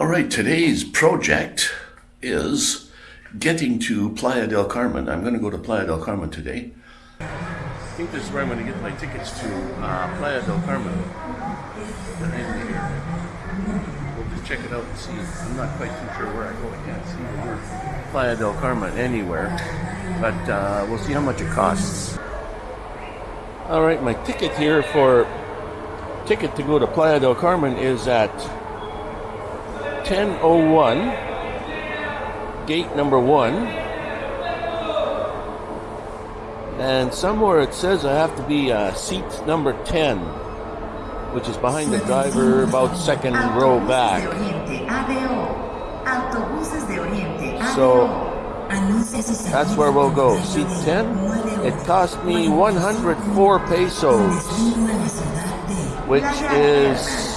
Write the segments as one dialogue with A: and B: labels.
A: All right, today's project is getting to Playa del Carmen. I'm going to go to Playa del Carmen today. I think this is where I'm going to get my tickets to uh, Playa del Carmen. We'll just check it out and see. I'm not quite too sure where I go. I can't see the word Playa del Carmen anywhere, but uh, we'll see how much it costs. All right, my ticket here for ticket to go to Playa del Carmen is at 1001, gate number one. And somewhere it says I have to be uh, seat number 10, which is behind the driver, about second row back. So that's where we'll go. Seat 10. It cost me 104 pesos, which is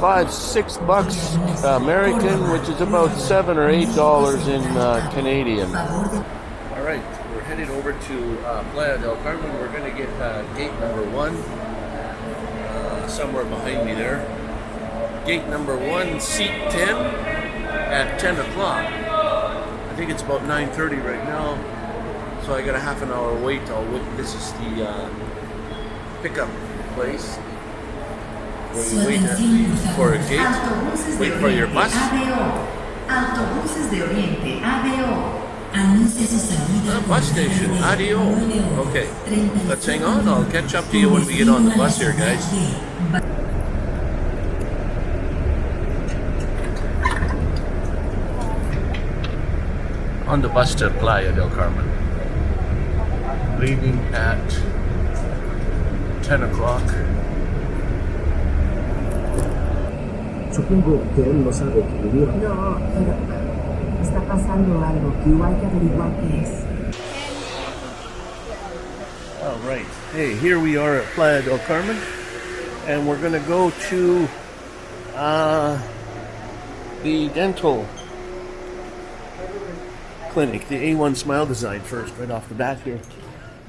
A: five, six bucks American, which is about seven or eight dollars in uh, Canadian. All right, we're headed over to uh, Playa del Carmen. We're going to get uh, gate number one, uh, somewhere behind me there. Gate number one, seat 10 at 10 o'clock. I think it's about 9.30 right now, so I got a half an hour wait. I'll wait. This is the uh, pickup place where you wait at, for a gate, wait for your bus.
B: Autobuses de Oriente, ADO.
A: Uh, bus station, ADO. Okay, let's hang on. I'll catch up to you when we get on the bus here, guys. On the bus to Playa del Carmen. Leaving at 10 o'clock.
C: Supongo que él no sabe que vivieron.
B: No, pero está pasando algo que igual hay que averiguar qué es.
A: All right. Hey, here we are at Playa del Carmen, and we're going to go to uh, the dental clinic, the A1 Smile Design first, right off the bat here.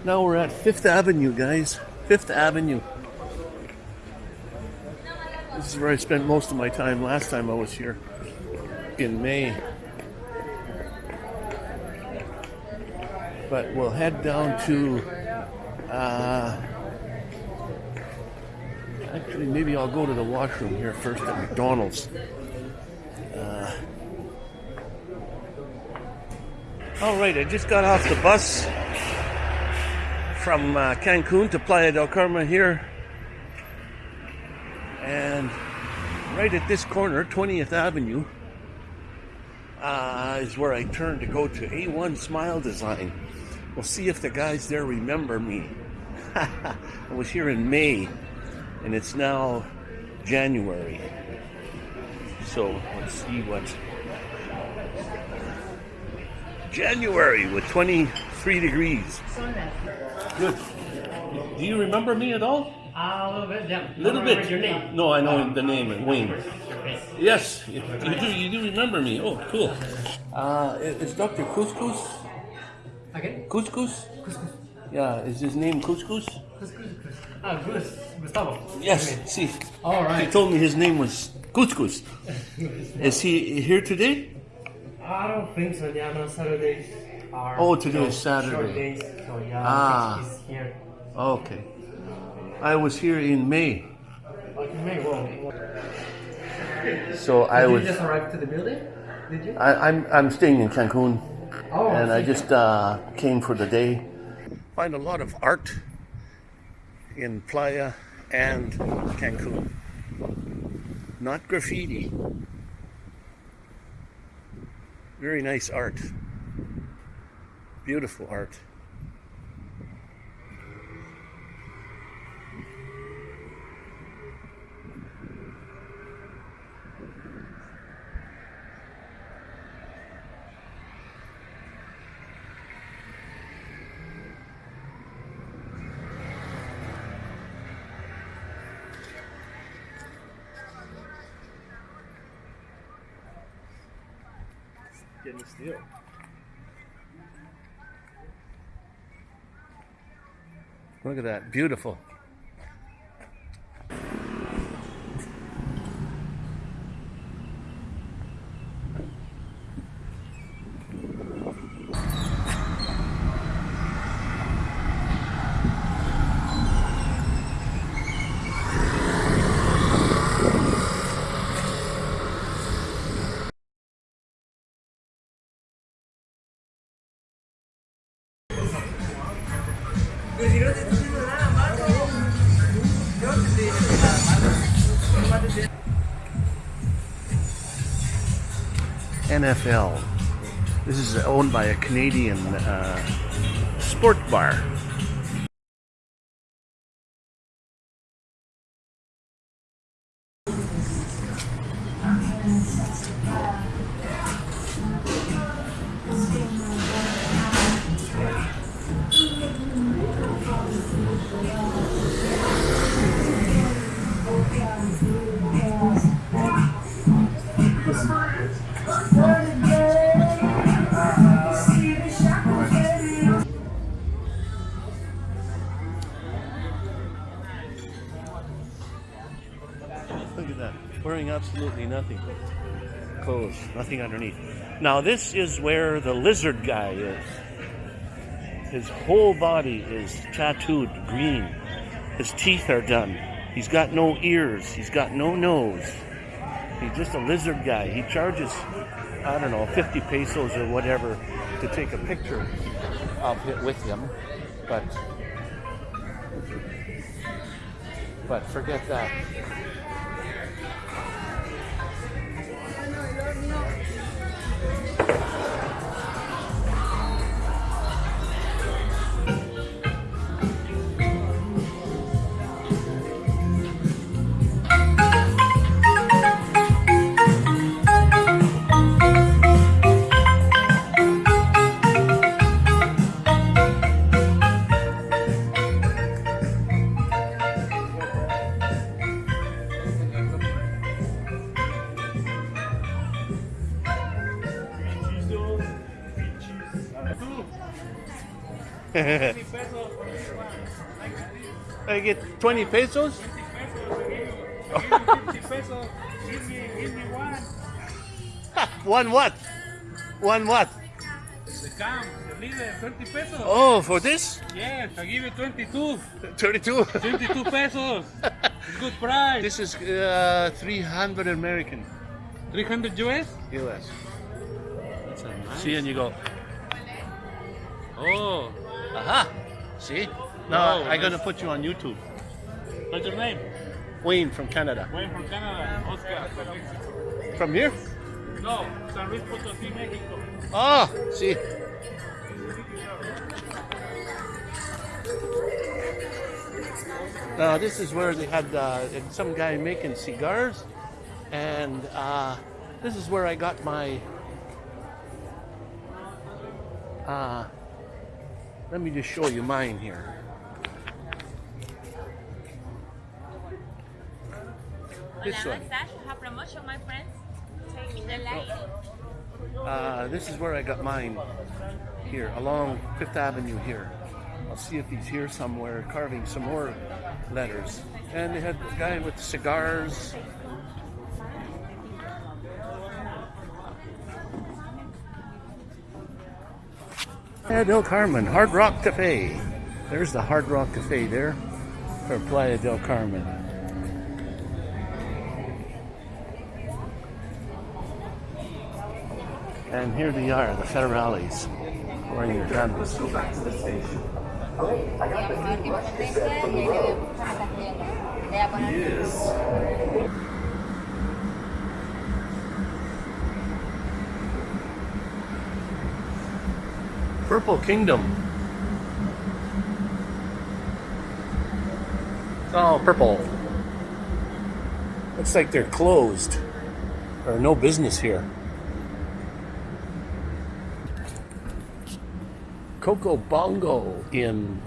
A: Now we're at Fifth Avenue, guys. Fifth Avenue. This is where I spent most of my time last time I was here in May. But we'll head down to. Uh, actually, maybe I'll go to the washroom here first at McDonald's. Uh, all right, I just got off the bus from uh, Cancun to Playa del Carmen here. And right at this corner, 20th Avenue, uh, is where I turn to go to A1 Smile Design. We'll see if the guys there remember me. I was here in May, and it's now January. So let's see what. January with 23 degrees. Good. Do you remember me at all?
D: Uh, a little bit, yeah.
A: A little bit.
D: Your name.
A: No, I know the name, Wayne.
D: Okay.
A: Yes, you you do. You do remember me. Oh, cool. Uh, is Dr. Couscous?
D: Okay.
A: Couscous?
D: Couscous.
A: Yeah, is his name Couscous?
D: Couscous. Ah, Gus. Gustavo.
A: Yes. See,
D: All
A: he told me his name was Couscous. Is he here today?
D: I don't think so. Yeah, no Saturdays are.
A: Oh, today is Saturday.
D: Short days, so yeah,
A: Ah.
D: He's here.
A: Okay. I was here in May,
D: Like you may well.
A: so I
D: Did
A: was.
D: you just arrive to the building? Did you?
A: I, I'm I'm staying in Cancun,
D: Oh,
A: and I just uh, came for the day. Find a lot of art in Playa and Cancun. Not graffiti. Very nice art. Beautiful art. Getting still. Look at that, beautiful. NFL. This is owned by a Canadian uh, sport bar. Look at that. Wearing absolutely nothing. Clothes, nothing underneath. Now, this is where the lizard guy is. His whole body is tattooed green. His teeth are done. He's got no ears. He's got no nose. He's just a lizard guy. He charges, I don't know, 50 pesos or whatever to take a picture of it with him. But, but forget that. I get 20 pesos? one what? One what?
E: The cam, the leader, 20 pesos.
A: Oh, for this?
E: Yes, I give you 22.
A: 32.
E: 22 pesos. Good price.
A: this is uh, 300 American
E: 300 US?
A: US.
E: Nice.
A: See, and you go,
E: Oh,
A: aha. See? Now I'm going to put you on YouTube.
E: what's your name?
A: Wayne from Canada.
E: Wayne from Canada. Oscar from Mexico.
A: From here?
E: No, San Luis Potosí, Mexico.
A: Oh, see. Now this is where they had uh, some guy making cigars, and uh, this is where I got my. Uh, let me just show you mine here. This one.
F: massage. Have promotion, my friends. Take the light.
A: Uh, this is where I got mine here along Fifth Avenue here. I'll see if he's here somewhere carving some more letters. And they had the guy with the cigars. Playa del Carmen, Hard Rock Cafe. There's the Hard Rock Cafe there for Playa del Carmen. And here they are, the federales, wearing their canvas. Purple Kingdom. It's all purple. Looks like they're closed. Or no business here. Coco Bongo in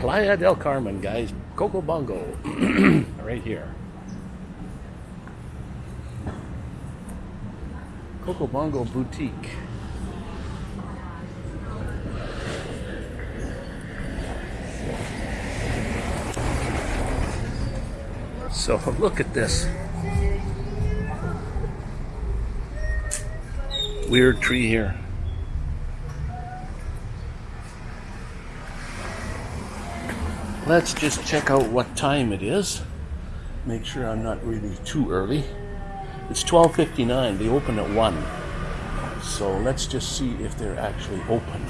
A: Playa del Carmen, guys. Coco Bongo, right here. Coco Bongo Boutique. So look at this. Weird tree here. Let's just check out what time it is. Make sure I'm not really too early. It's 12:59. They open at 1. So let's just see if they're actually open.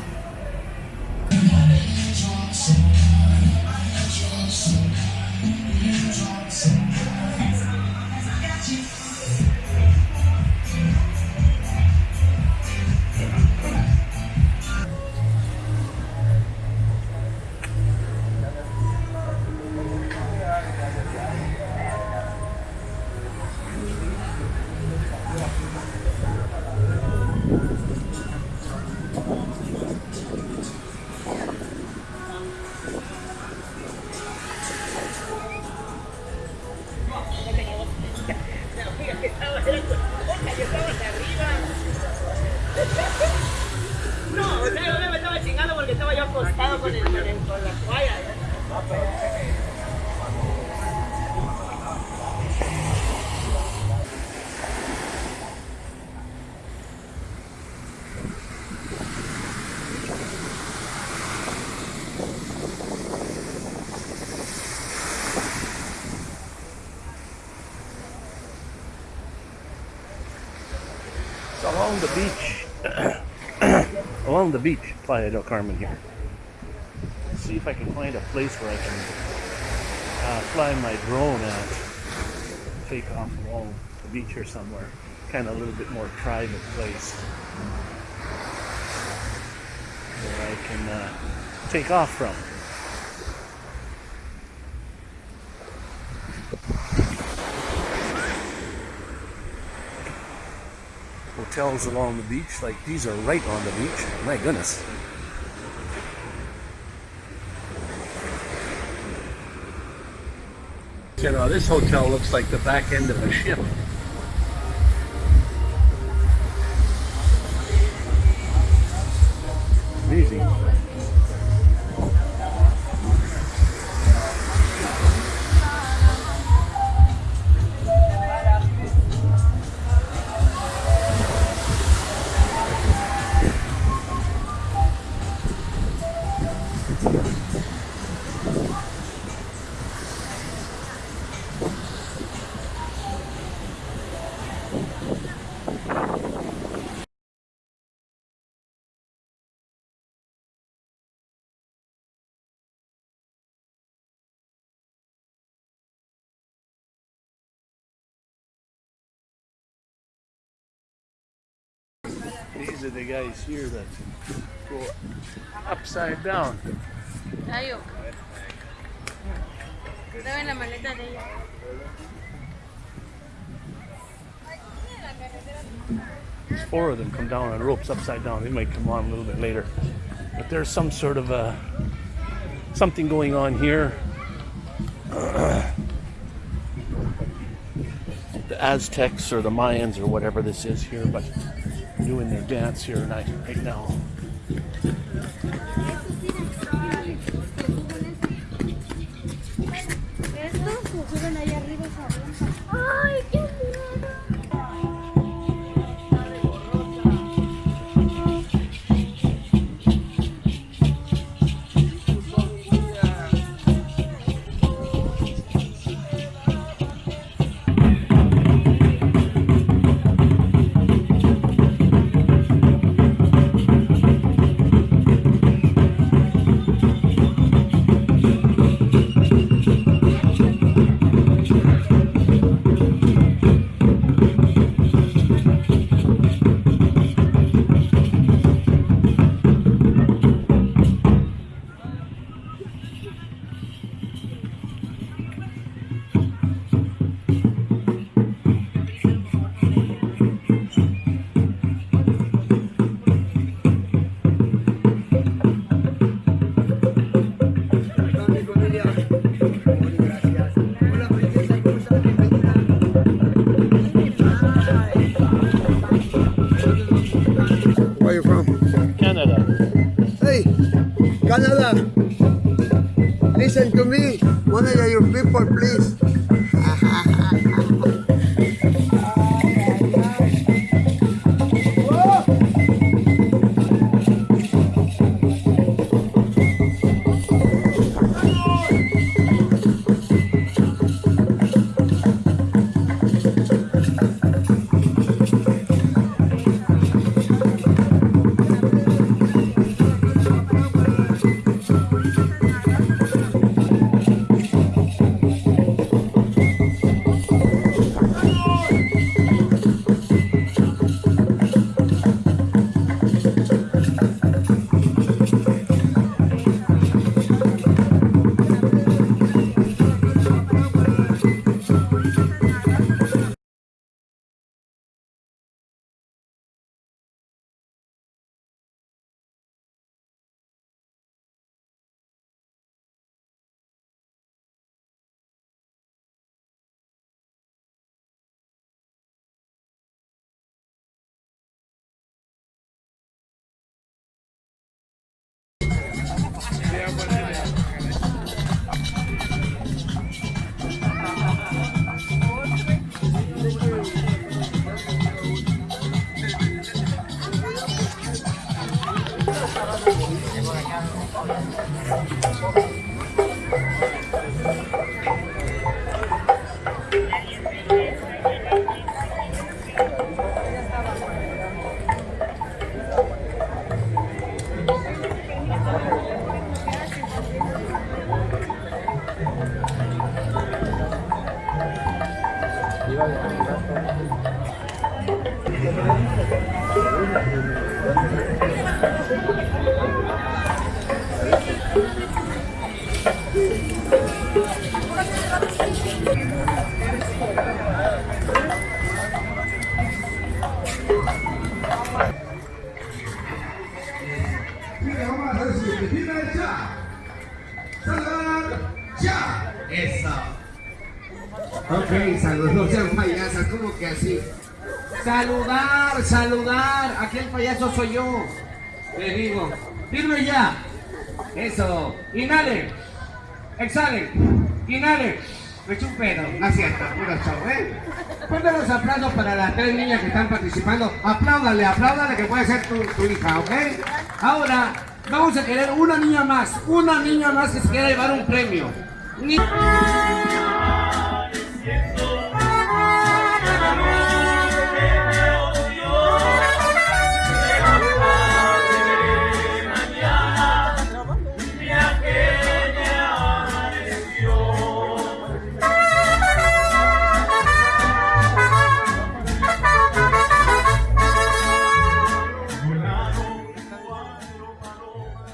A: The beach. along the beach, Playa del Carmen here. Let's see if I can find a place where I can uh, fly my drone and take off along the beach or somewhere. Kind of a little bit more private place where I can uh, take off from. Hotels along the beach. Like these are right on the beach. My goodness. You know, this hotel looks like the back end of a ship. These are the guys here that go upside down.
F: Tayo. Dame la maleta de ella.
A: There's four of them come down on ropes upside down. They might come on a little bit later. But there's some sort of a something going on here. the Aztecs or the Mayans or whatever this is here, but doing their dance here right, right now. Canada.
G: Ok, saludos, sean payasas, ¿cómo que así? Saludar, saludar. Aquí el payaso soy yo. Le digo, firme ya. Eso. Inhale. Exhale. Inhale. Me eché un pedo. No es cierto, puro show, ¿eh? Fuerte los aplausos para las tres niñas que están participando. Apláudale, apláudale que puede ser tu, hija, ¿ok? Ahora, vamos a querer una niña más. Una niña más que se quiera llevar un premio. 天哥